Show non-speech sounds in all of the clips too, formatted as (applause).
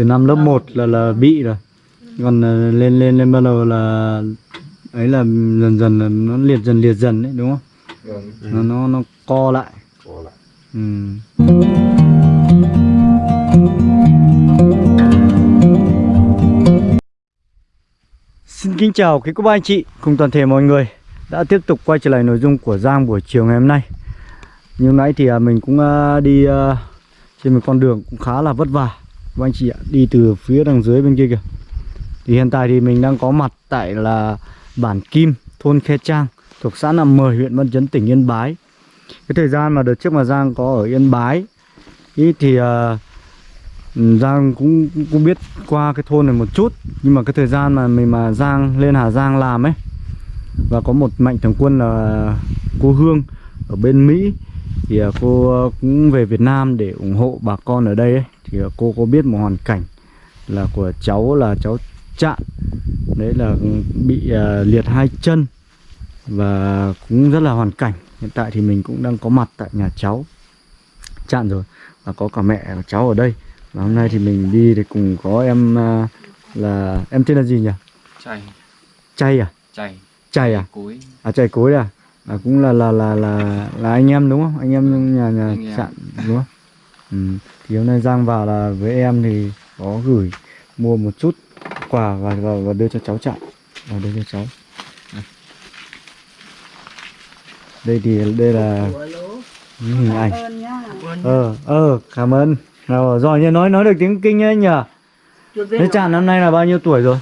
từ năm lớp 1 là là bị rồi. Còn ờ, lên lên lên bắt đầu là ấy là dần dần là nó liệt dần liệt dần đấy đúng không? Vâng. Nó nó nó co lại. Có lại. Ừ. Xin kính chào quý cô bác anh chị cùng toàn thể mọi người đã tiếp tục quay trở lại nội dung của Giang buổi chiều ngày hôm nay. Như nãy thì à, mình cũng à, đi à, trên một con đường cũng khá là vất vả các anh chị ạ, đi từ phía đằng dưới bên kia kìa. Thì hiện tại thì mình đang có mặt tại là bản Kim, thôn Khe Trang, thuộc xã Nằm Mời, huyện Văn Chấn, tỉnh Yên Bái. Cái thời gian mà đợt trước mà Giang có ở Yên Bái ý thì uh, Giang cũng, cũng cũng biết qua cái thôn này một chút nhưng mà cái thời gian mà mình mà Giang lên Hà Giang làm ấy và có một mạnh thường quân là cô Hương ở bên Mỹ thì à, cô cũng về Việt Nam để ủng hộ bà con ở đây ấy. thì à, cô có biết một hoàn cảnh là của cháu là cháu Trạng đấy là bị à, liệt hai chân và cũng rất là hoàn cảnh hiện tại thì mình cũng đang có mặt tại nhà cháu Trạng rồi và có cả mẹ của cháu ở đây và hôm nay thì mình đi thì cùng có em à, là em tên là gì nhỉ? chay Chay à? chay Chay à? cối À Chay cối à? À cũng là là là là là anh em đúng không? Anh em trong nhà nhà Anh em. Trạng đúng không? Ừ. Thì hôm nay Giang vào là với em thì có gửi mua một chút quà và và, và đưa cho cháu Trạng và đưa cho cháu. Đây. Thì đây là những hình ảnh. Ờ ờ cảm ơn. Nào rồi nhỉ nói nói được tiếng kinh ấy nhỉ? Thế chàng năm nay là bao nhiêu tuổi rồi?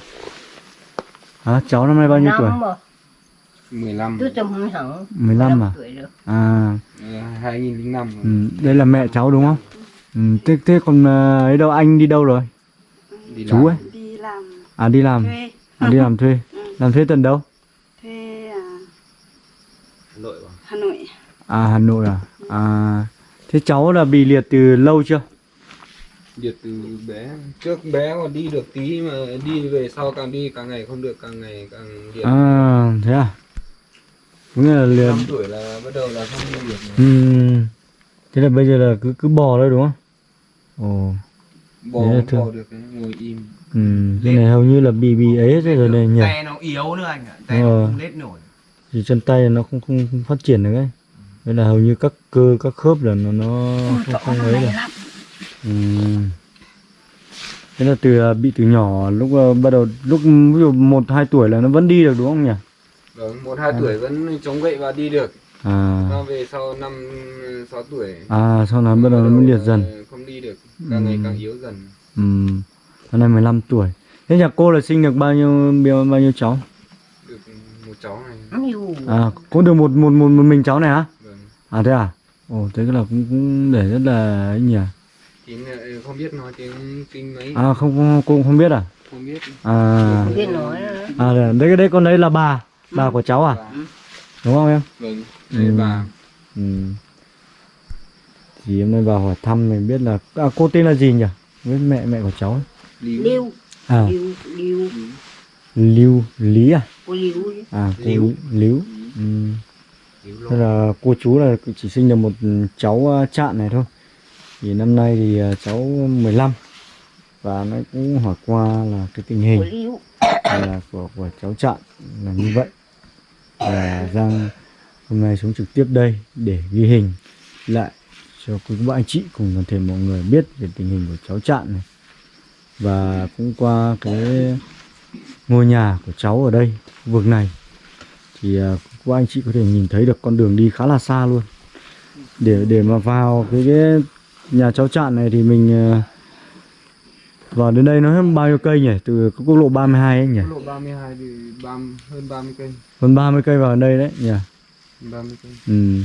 Hả? Cháu năm nay bao nhiêu tuổi 15 tôi tầm không hẳn. 15 à? à. Ờ, 2005 ừ, đây là mẹ cháu đúng không? Ừ, thế thế còn ờ, ấy đâu anh đi đâu rồi? Đi chú làm. ấy? Đi làm. À đi làm. Thuê. À, đi làm thuê. Làm thuê tận đâu? Thuê à, Hà Nội. Hà Nội. À Hà Nội à? À thế cháu là bị liệt từ lâu chưa? Điệt từ bé. Trước bé còn đi được tí mà đi về sau càng đi càng ngày không được càng ngày càng liệt. À thế à cũng là liệt năm tuổi là bắt đầu là không đi được nữa. ừ. thế là bây giờ là cứ cứ bò thôi đúng không ồ bò không bò được ngồi im Ừ, cái này hầu như là bị bị ấy hết rồi này nhỉ. tay nó yếu nữa anh ạ tay Ờ. nó không lết nổi Thì chân tay nó không không, không phát triển được ấy. Nên là hầu như các cơ các khớp là nó nó không, không ấy được. Ừ. Thế là từ à, bị từ nhỏ lúc à, bắt đầu lúc ví dụ một hai tuổi là nó vẫn đi được đúng không nhỉ? Vâng một hai tuổi vẫn chống gậy và đi được À nó về sau năm sáu tuổi à sau đó bắt đầu nó mới liệt dần. không đi được càng ngày càng yếu dần Ừ. Năm nay 15 tuổi. Thế nhà cô là sinh được bao nhiêu bao, bao nhiêu cháu? được một cháu này À cũng được một một một, một mình cháu này hả? vâng À thế à? Ồ thế là cũng, cũng để rất là ấy nhỉ. tiếng ờ, không biết nói tiếng kinh mấy À không, cô không biết à? không biết À không biết nói nữa à đấy đây đây con đấy là bà, bà của cháu à? Bà. Đúng không em? vâng đây Ừ. bà Ừ. Thì em nay vào hỏi thăm mình biết là à, cô tên là gì nhỉ? Với mẹ mẹ của cháu. liêu À liêu liêu Lưu Lý à? cô ấy. À cô Líu. Líu. Ừ. Thế là cô chú là chỉ sinh được một cháu à, chạn này thôi. Thì năm nay thì à, cháu 15 và nó cũng hỏi qua là cái tình hình là của của cháu chặn là như vậy và Giang hôm nay xuống trực tiếp đây để ghi hình lại cho quý các anh chị cùng toàn thể mọi người biết về tình hình của cháu Trạng này. Và cũng qua cái ngôi nhà của cháu ở đây khu vực này thì à, các anh chị có thể nhìn thấy được con đường đi khá là xa luôn. Để để mà vào cái, cái nhà cháu Trạng này thì mình à, à, vào đến đây nó hết bao nhiêu cây nhỉ? Từ quốc lộ 32 ấy nhỉ? Lộ 32 thì 30, hơn 30 cây. Hơn 30 cây vào đây đấy nhỉ? 30 cây. Ừ.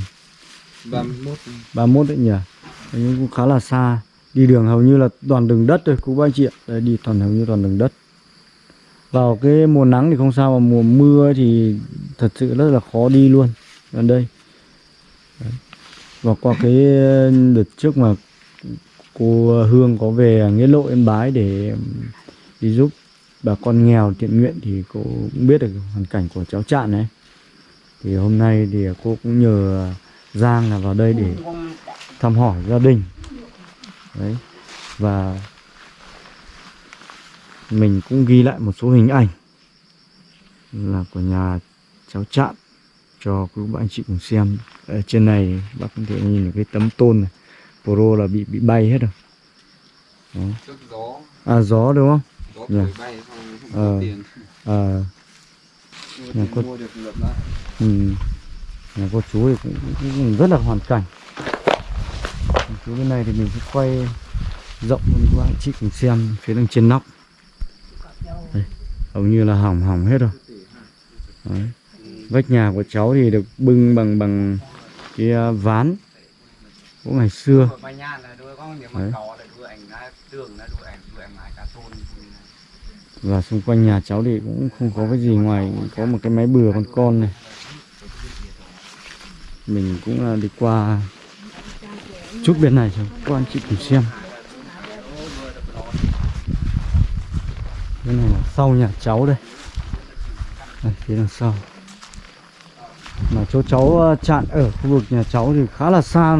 31 31 đấy nhỉ? Nhưng cũng khá là xa. Đi đường hầu như là toàn đường đất thôi cô bác anh chị ạ đây đi toàn hầu như toàn đường đất. Vào cái mùa nắng thì không sao mà mùa mưa thì thật sự rất là khó đi luôn. Gần đây. Đấy. và qua cái đợt trước mà cô ờ, Hương có về nghĩa lộ, Yên Bái để đi giúp bà con nghèo thiện nguyện thì cô cũng biết được hoàn cảnh của cháu Trạn này thì hôm nay thì cô cũng nhờ Giang là vào đây để thăm hỏi gia đình. Đấy, và mình cũng ghi lại một số hình ảnh là của nhà cháu Trạn cho quý bạn anh chị cùng xem. Ở trên này bác có thể nhìn được cái tấm tôn này pro là bị bị bay hết rồi. Trước gió à gió đúng không? Gió Dạ. thổi bay xong không Ờ. có tiền à, Nhà có- mua được lượt lại ừ. nhà cô chú thì cũng, cũng, cũng rất là hoàn cảnh. Phía bên này thì mình sẽ quay rộng hơn các bạn chị cùng xem phía đằng trên nóc. Đây, hầu như là hỏng hỏng hết rồi. Đấy. vách nhà của cháu thì được bưng bằng bằng cái à, ván của ngày xưa. Là Đấy. là là và xung quanh nhà cháu thì cũng không có cái gì ngoài có một cái máy bừa con con này. Mình cũng à, đi qua chút bên này cho các anh chị cùng xem. Cái này là sau nhà cháu đây. Đây phía đằng sau. Mà chỗ cháu à, chặn ở khu vực nhà cháu thì khá là xa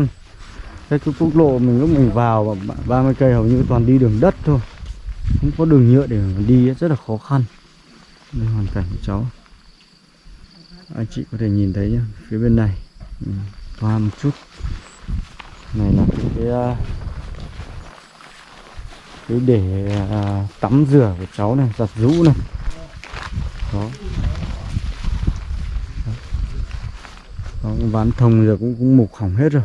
cái quốc lộ mình lúc mình vào 30 cây hầu như toàn đi đường đất thôi. Không có đường nhựa để mà đi rất là khó khăn. Đây hoàn cảnh của cháu. Anh chị có thể nhìn thấy nhá phía bên này. Ừ, Qua một chút. Này là cái à, cái, để à, tắm rửa của cháu này giặt rũ này. Đó. Đó, ván thông giờ cũng cũng mục hỏng hết rồi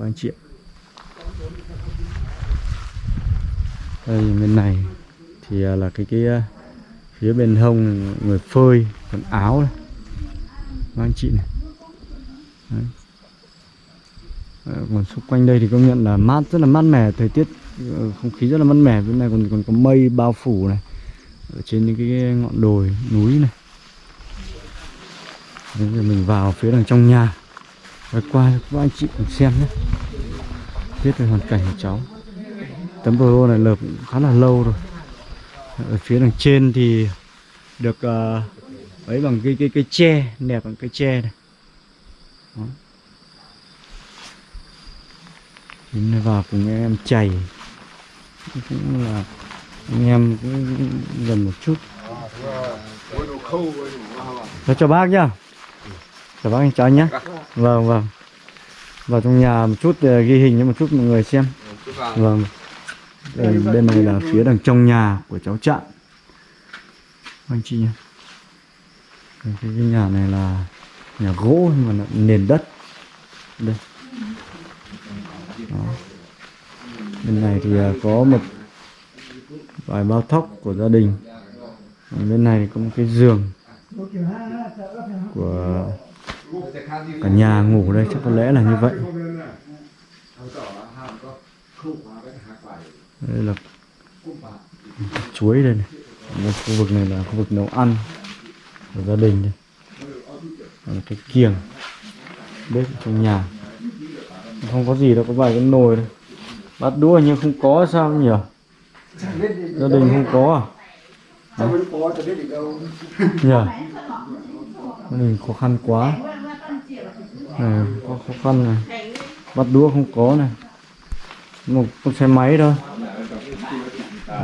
các anh chị ạ. Đây bên này thì à, là cái cái à, phía bên hông người phơi quần áo này. Các anh chị này. Đấy. Ờ, còn xung quanh đây thì công nhận là mát rất là mát mẻ thời tiết ờ, không khí rất là mát mẻ. Bên này còn còn có mây bao phủ này ở trên những cái ngọn đồi núi này. Đấy, giờ mình vào phía đằng trong nhà và qua các anh chị cùng xem nhé. Biết về hoàn cảnh của cháu. Tấm pro này lợp cũng khá là lâu rồi. Ở phía đằng trên thì được uh, ấy bằng cái cái cái tre nẹp bằng cái tre này. Đó. Đến vào cùng em chảy cũng là anh em cũng gần một chút. Đó cho bác nhá. Chào bác anh cháu nhé vâng vâng vào trong nhà một chút ờ, ghi hình cho một chút mọi người xem Vâng. Đây, bên này là phía đằng trong nhà của cháu Trạng. Vâng, anh chị nhé. Cái, cái, nhà này là nhà gỗ nhưng mà nền đất. Đây. Đó. Bên này thì ờ, có một vài bao thóc của gia đình. Ở bên này thì có một cái giường của cả nhà ngủ đây chắc có lẽ là như vậy. đây là chuối đây này. Đây, khu vực này là khu vực nấu ăn của gia đình đây. Đây là cái kiềng bếp trong nhà. Không có gì đâu có vài cái nồi thôi bát đũa nhưng không có sao nhỉ? Gia đình không có à? Nhỉ? Gia đình khó khăn quá này có khó khăn này bát đũa không có này một con xe máy thôi.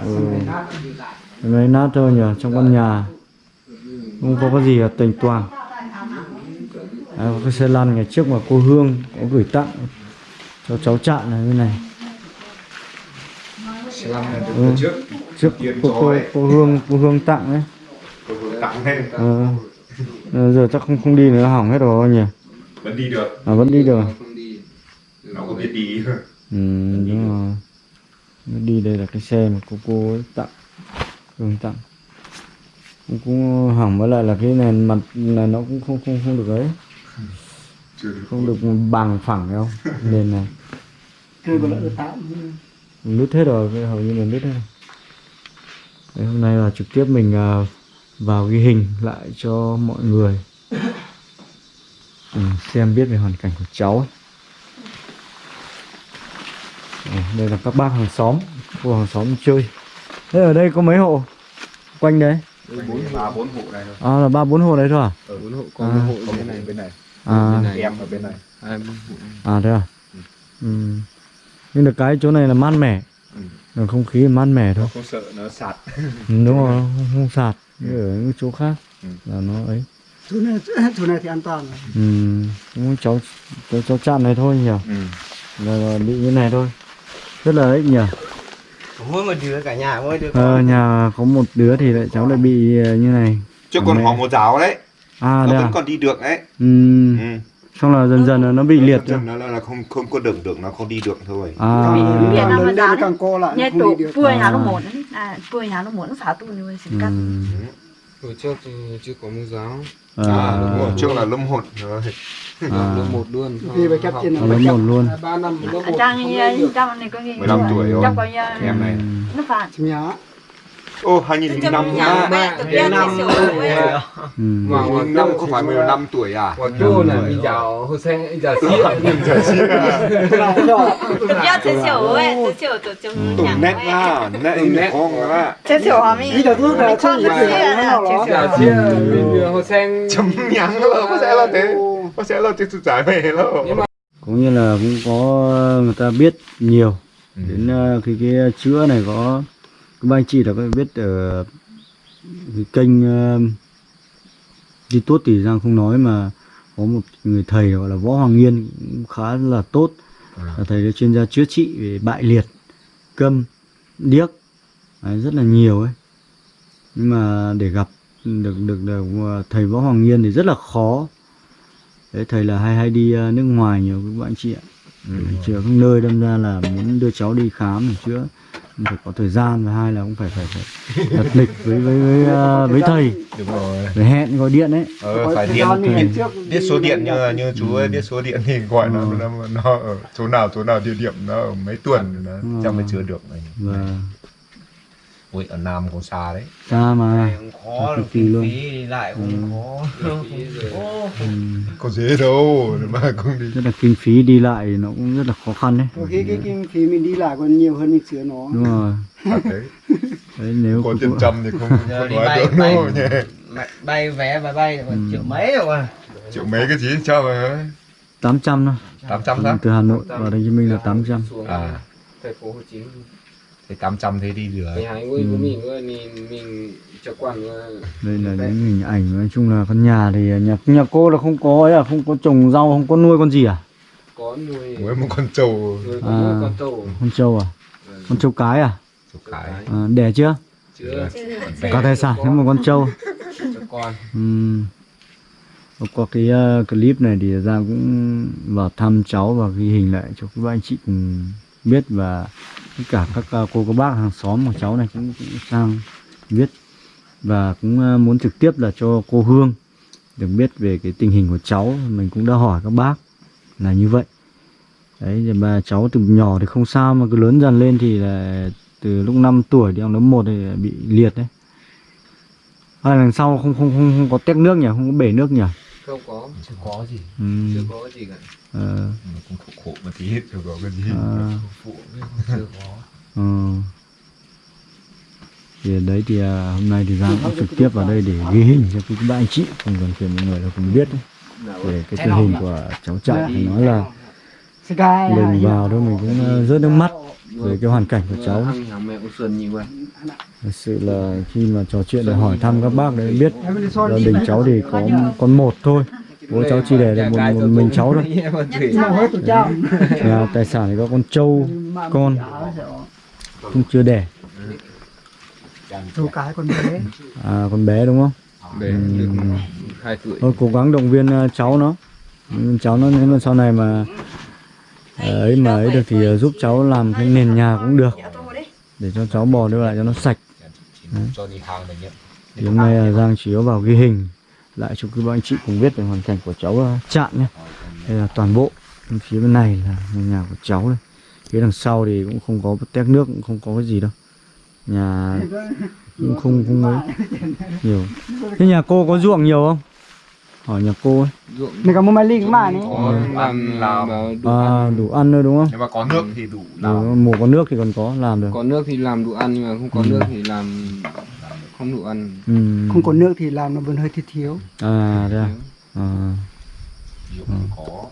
Ừ. Xe máy nát thôi nhỉ trong căn nhà. Không có cái gì là tình toàn. À, có cái xe lăn ngày trước mà cô Hương có gửi tặng cho cháu Trạng này bên này. Xe lăn này Ừ. trước. trước cô, cô, cô Hương cô Hương tặng đấy Cô vừa tặng lên ờ. Ờ, giờ chắc không không đi nữa hỏng hết rồi nhỉ vẫn đi được. À vẫn đi được à? không đi nó có biết đi. Ừ, đúng rồi. Nó đi đây là cái xe mà cô cô ấy tặng. Hương tặng. Cũng, cũng hỏng với lại là cái nền mặt này nó cũng không không không được ấy. Chưa được. Không được bằng phẳng đâu nền này. Tạm nứt hết rồi cái hầu như là nứt hết rồi. Đấy, hôm nay là trực tiếp mình à, vào ghi hình lại cho mọi người cùng xem biết về hoàn cảnh của cháu ấy. Đây, là các bác hàng xóm khu hàng xóm chơi. Thế ở đây có mấy hộ? Quanh đấy. Bốn ba bốn hộ này thôi. À là ba bốn hộ đấy thôi à? Ở bốn hộ. Có À. một hộ có bên này bên này. À. Bên này. em ở bên này. Hai bốn hộ. À thế à? Ừ. nhưng được cái chỗ này là mát mẻ. Ừ. Không khí mát mẻ thôi. Không sợ nó sạt. Ừ, đúng rồi không, không sạt. Như ở những chỗ khác Ừ. là nó ấy chỗ này (laughs) chỗ này thì an toàn rồi. ừ. cũng cháu cháu, cháu chạm này thôi nhỉ ừ. là, là bị như này thôi rất là ấy nhỉ mỗi một đứa cả nhà mỗi đứa ờ, nhà có một đứa thì lại cháu lại bị ờ, như này chứ À, còn họ một giáo đấy à nó vẫn à còn đi được đấy ừ. ừ. xong là dần dần là nó bị liệt Chắc nó là, là không không có đường được nó không đi được thôi à Càng Việt Nam mà lớn giá lên đấy. càng co lại nhà không tổ bùi nhà nó À. muốn à bùi nhà nó muốn phá tu như xin cắt ừ. hồi trước chưa có mẫu giáo à, đúng rồi à, trước là lâm hồn rồi À. lớp một luôn. Vì phải cắt trên lớp một luôn. Ba năm lớp một trang trang này có gì 15 tuổi rồi. như em này. nó phản chim nhá ô 2005 nhà à mẹ tự nhiên năm. ừ. mà năm năm không phải 15 tuổi à? Quả chua là bây giờ hồi sáng giờ xí tự nhiên thì sửa ấy tự sửa tự chung tụng nét à nét nét. con á tự sửa hòa mình Bây giờ thuốc là xí là nó giờ xí giờ hồi chấm là có sẽ là thế. Có sẽ là tiếp tục giải về cũng như là cũng có người ta biết nhiều. Đến ờ, cái cái chữa này có ba anh chị có biết ở cái kênh YouTube thì Giang không nói mà có một người thầy gọi là Võ Hoàng Nghiên cũng khá là tốt. Là thầy là chuyên gia chữa trị về bại liệt câm điếc Đấy, rất là nhiều ấy. Nhưng mà để gặp được được, được ờ, thầy Võ Hoàng Nghiên thì rất là khó. Đấy, thầy là hay hay đi ờ, nước ngoài nhiều các bạn chị ạ. Để chữa các nơi đâm ra là muốn đưa cháu đi khám để chữa cũng phải có thời gian và hai là cũng phải phải phải đặt lịch với với với, ờ, với thầy. Đúng rồi. Phải hẹn gọi điện ấy. Ờ, phải điện biết, biết số điện như như chú ấy biết số điện thì gọi nó nó, nó ở chỗ nào chỗ nào địa điểm nó ở mấy tuần. Nó Ừ. chắc mới chữa được này và ui ở Nam cũng xa đấy. Xa mà. Cũng khó Cực kỳ luôn. phí đi lại cũng khó. (laughs) Ô, ừ, có dễ đâu mà không đi. Rất là kinh phí đi lại nó cũng rất là khó khăn đấy. Có khi cái kinh phí mình đi lại còn nhiều hơn mình sửa nó. Đúng rồi. À, (laughs) đấy nếu có cũng- tiền trăm thì không, (laughs) không nói bay được bay đâu nhỉ? mẹ- bay vé bay bay còn triệu mấy rồi mà. Triệu mấy cái gì? Cho mà 800 thôi. 800 đó từ Hà Nội vào Thành Hồ Chí Minh là 800 xuống à. Thành phố Hồ Chí Minh thì 800 thế đi được thì hai người của mình nữa mình mình cho quản nữa đây là những hình ảnh nói chung là con nhà thì nhà nhà cô là không có ấy à không có trồng rau không có nuôi con gì à? Có nuôi mới một con trâu. Nuôi À. nuôi con trâu. con trâu à? Con trâu cái à, chục cái. À đẻ chưa? Chưa. Có tài sản nếu mà con trâu. Cho con. Ừm. Có cái ờ, clip này thì Giang cũng vào thăm cháu và ghi hình lại cho các anh chị cùng biết và cả các ờ, cô các bác hàng xóm của cháu này cũng, cũng sang biết và cũng ờ, muốn trực tiếp là cho cô Hương được biết về cái tình hình của cháu. Mình cũng đã hỏi các bác là như vậy. Đấy thì mà cháu từ nhỏ thì không sao mà cứ lớn dần lên thì là từ lúc 5 tuổi đi học lớp 1 thì bị liệt đấy. Hay lần sau không không không, không có tét nước nhỉ, không có bể nước nhỉ không có. Chưa có gì. Ừ. chưa có gì cả. Ờ, mà cũng khổ khổ một tí chưa có cái gì À. phụ chưa có. Ờ. Thì đấy thì à, hôm nay thì Giang cũng trực tiếp vào đây để ghi hình cho các bạn anh chị. Cùng toàn thể mọi người là cùng biết đấy. về cái tình hình của cháu chạy thì nói là Lùng vào thôi mình cũng ờ, rớt nước mắt về cái hoàn cảnh của cháu. thật sự là khi mà trò chuyện để hỏi thăm các bác đấy biết gia đình cháu thì có con một thôi. Bố cháu chỉ để được một, một mình cháu thôi. Nó hết tụi cháu nhà tài sản thì có con trâu con. Cũng chưa đẻ. Cái con bé. À con bé đúng không? Hai tuổi. Thôi cố gắng động viên ờ, cháu nó. Cháu nó nếu mà sau này mà ấy mà ấy được thì ờ, giúp cháu làm cái nền nhà cũng được. Để cho cháu bò đưa lại cho nó sạch. Đấy. thì hôm nay ờ, Giang chỉ có vào ghi hình. Lại cho các anh chị cùng biết về hoàn cảnh của cháu ờ, Trạng nhé đây là toàn bộ. Bên phía bên này là nhà của cháu đây phía đằng sau thì cũng không có tét nước, cũng không có cái gì đâu. Nhà cũng không không ấy nhiều. Thế nhà cô có ruộng nhiều không? Hỏi nhà cô ấy. Này có một máy linh mà này có làm làm. mà đủ à, ăn. đủ ăn thôi đúng không? Nếu mà có nước thì đủ Đủ, làm. mùa có nước thì còn có làm được. Có nước thì làm đủ ăn nhưng mà không có Ừ. nước thì làm không đủ ăn. Ừ. không có nước thì làm nó vẫn hơi thiếu thiếu. À thế à, à. có.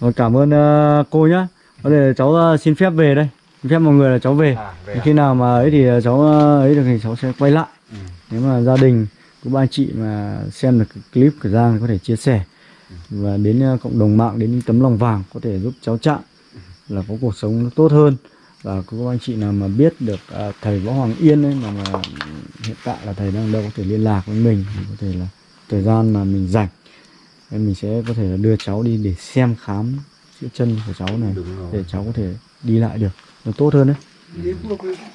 Rồi cảm ơn ờ, cô nhá. Có thể cháu ờ, xin phép về đây. Phép mọi người là cháu về. À, về à? khi nào mà ấy thì cháu ờ, ấy được thì cháu sẽ quay lại. Ừ. nếu mà gia đình của ba anh chị mà xem được cái clip của Giang thì có thể chia sẻ. Và đến ờ, cộng đồng mạng đến tấm lòng vàng có thể giúp cháu chạm là có cuộc sống nó tốt hơn. Và các anh chị nào mà biết được à, thầy Võ Hoàng Yên ấy mà, mà hiện tại là thầy đang đâu có thể liên lạc với mình thì có thể là thời gian mà mình rảnh nên mình sẽ có thể là đưa cháu đi để xem khám chữa chân của cháu này để cháu có thể đi lại được nó tốt hơn đấy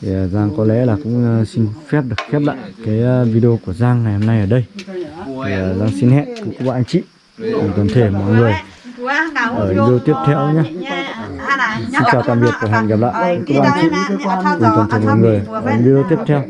thì à, Giang có lẽ là cũng à, xin phép được khép lại cái à, video của Giang ngày hôm nay ở đây. Thì Giang xin hẹn cùng các bạn anh chị cùng toàn thể mọi người ở video tiếp theo nhé. Xin chào tạm biệt và hẹn gặp lại các bạn anh chị cùng toàn thể mọi người ở video tiếp theo.